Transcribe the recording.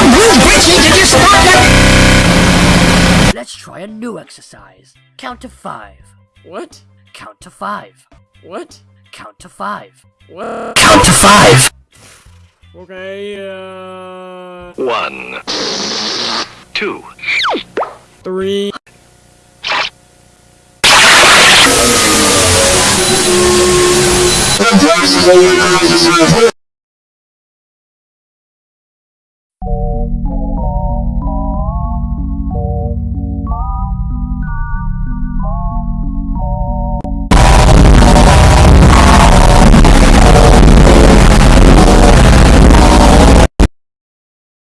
Archie, did you stop that? Let's try a new exercise. Count to five. What? Count to five. What? Count to five. What? Count to five. Okay, uh... One. Two. Three...